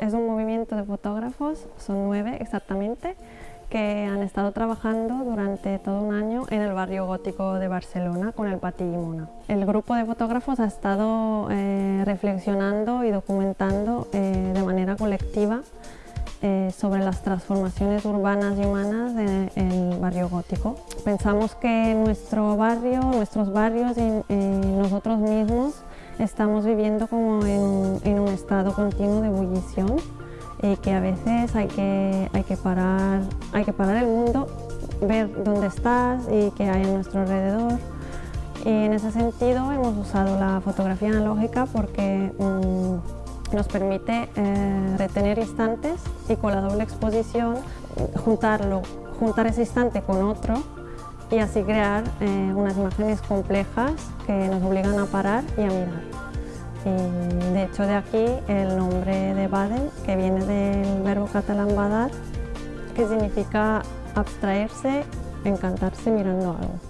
Es un movimiento de fotógrafos, son nueve exactamente, que han estado trabajando durante todo un año en el barrio gótico de Barcelona con el Pati Mona. El grupo de fotógrafos ha estado eh, reflexionando y documentando eh, de manera colectiva eh, sobre las transformaciones urbanas y humanas del barrio gótico. Pensamos que nuestro barrio, nuestros barrios y nosotros mismos estamos viviendo como en, un estado continuo de ebullición y que a veces hay que, hay, que parar, hay que parar el mundo, ver dónde estás y qué hay a nuestro alrededor. Y en ese sentido hemos usado la fotografía analógica porque mm, nos permite eh, retener instantes y con la doble exposición juntarlo, juntar ese instante con otro y así crear eh, unas imágenes complejas que nos obligan a parar y a mirar. Y de hecho de aquí el nombre de Baden, que viene del verbo catalán badar, que significa abstraerse, encantarse mirando algo.